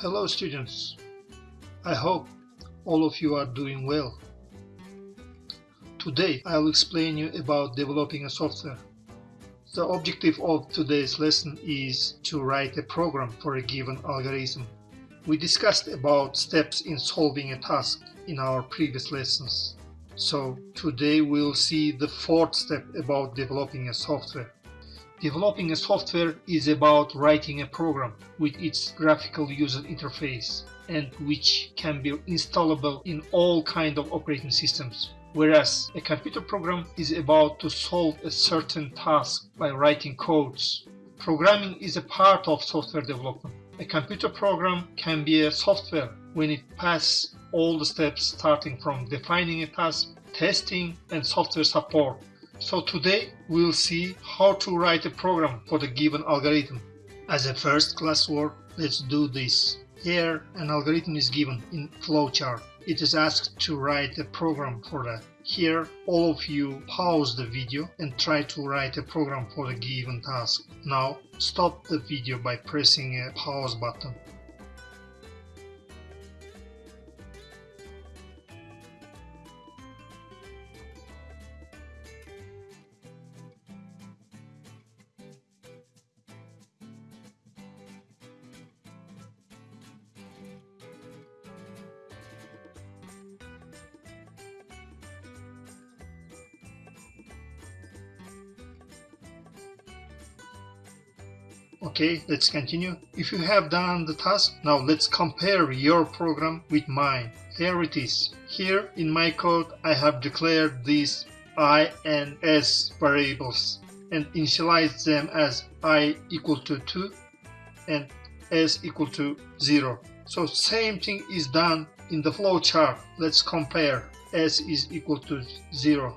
Hello students. I hope all of you are doing well. Today I will explain you about developing a software. The objective of today's lesson is to write a program for a given algorithm. We discussed about steps in solving a task in our previous lessons. So today we'll see the fourth step about developing a software. Developing a software is about writing a program with its graphical user interface and which can be installable in all kind of operating systems. Whereas a computer program is about to solve a certain task by writing codes. Programming is a part of software development. A computer program can be a software when it passes all the steps starting from defining a task, testing and software support so today we'll see how to write a program for the given algorithm. As a first class work, let's do this. Here an algorithm is given in flowchart. It is asked to write a program for that. Here all of you pause the video and try to write a program for the given task. Now stop the video by pressing a pause button. Okay, let's continue. If you have done the task, now let's compare your program with mine. Here it is. Here in my code, I have declared these i and s variables and initialized them as i equal to 2 and s equal to 0. So same thing is done in the flowchart. Let's compare. s is equal to 0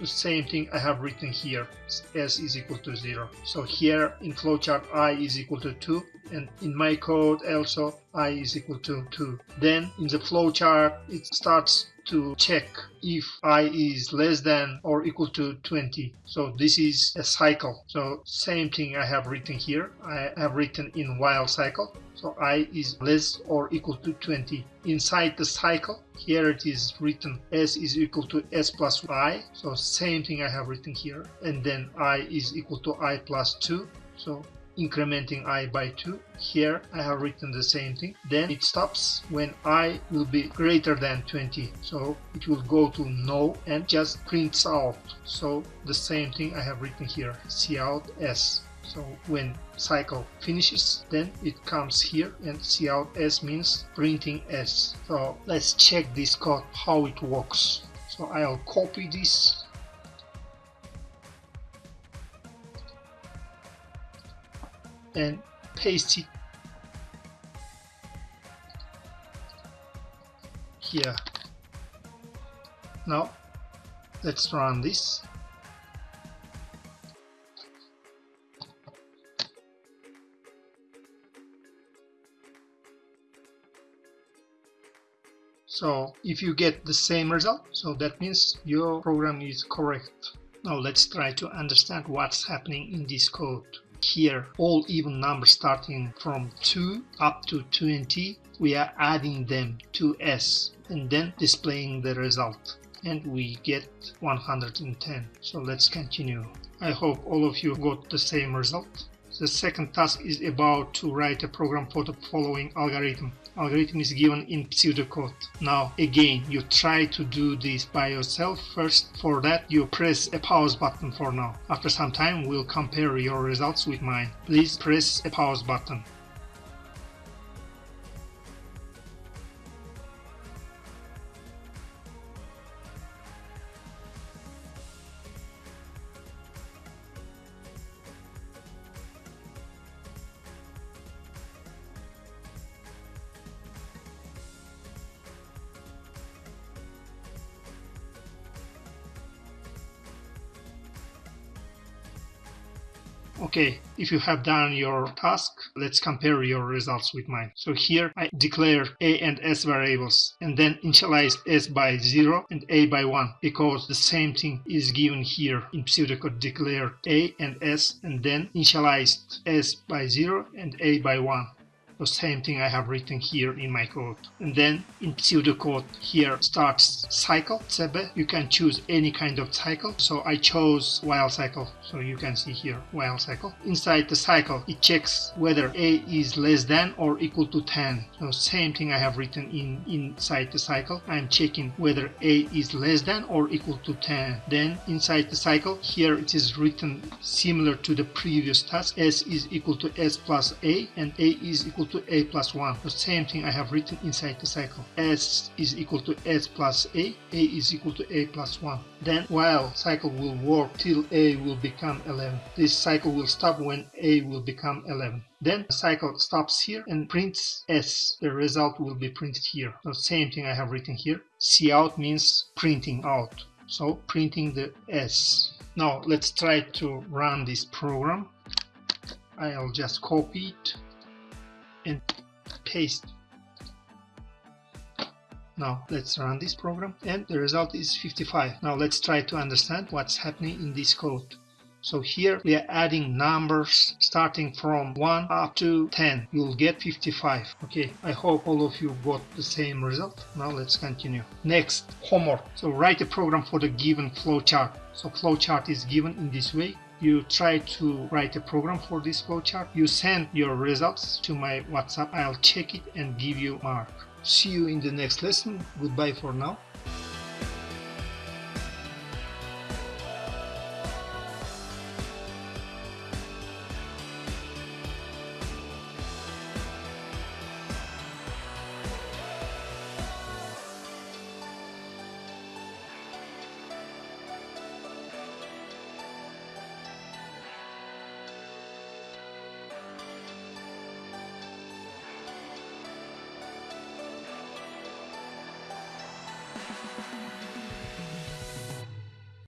the same thing I have written here s is equal to 0 so here in flowchart i is equal to 2 and in my code also i is equal to 2 then in the flowchart it starts to check if i is less than or equal to 20 so this is a cycle. So same thing i have written here. I have written in while cycle. So i is less or equal to 20 inside the cycle here it is written s is equal to s plus i so same thing i have written here. And then i is equal to i plus 2 so incrementing i by 2 here I have written the same thing. Then it stops when i will be greater than 20 so it will go to no and just prints out. So the same thing I have written here. Cout s. So when cycle finishes then it comes here and cout s means printing s. So let's check this code how it works. So I'll copy this and paste it here. Now let's run this. So if you get the same result so that means your program is correct. Now let's try to understand what's happening in this code here all even numbers starting from 2 up to 20 we are adding them to s and then displaying the result. And we get 110 so let's continue. I hope all of you got the same result the second task is about to write a program for the following algorithm. Algorithm is given in pseudocode. Now again, you try to do this by yourself. First, for that, you press a pause button for now. After some time, we'll compare your results with mine. Please press a pause button. Okay, if you have done your task, let's compare your results with mine. So here I declare a and s variables and then initialize s by 0 and a by 1 because the same thing is given here in pseudocode declare a and s and then initialized s by 0 and a by 1. The same thing I have written here in my code. And then in pseudocode here starts cycle, sebe. You can choose any kind of cycle. So I chose while cycle. So you can see here while cycle. Inside the cycle, it checks whether a is less than or equal to 10. So same thing I have written in inside the cycle. I'm checking whether a is less than or equal to 10. Then inside the cycle, here it is written similar to the previous task. s is equal to s plus a and a is equal to a plus 1. The same thing I have written inside the cycle. s is equal to s plus a, a is equal to a plus 1. Then while cycle will work till a will become 11. This cycle will stop when a will become 11. Then the cycle stops here and prints S. The result will be printed here. The same thing I have written here. Cout means printing out. So printing the S. Now let's try to run this program. I'll just copy it and paste. Now let's run this program and the result is 55. Now let's try to understand what's happening in this code. So here we are adding numbers starting from 1 up to 10. You'll get 55. Okay, I hope all of you got the same result. Now let's continue. Next, homework. So write a program for the given flowchart. So flowchart is given in this way. You try to write a program for this flowchart. You send your results to my WhatsApp. I'll check it and give you mark. See you in the next lesson. Goodbye for now.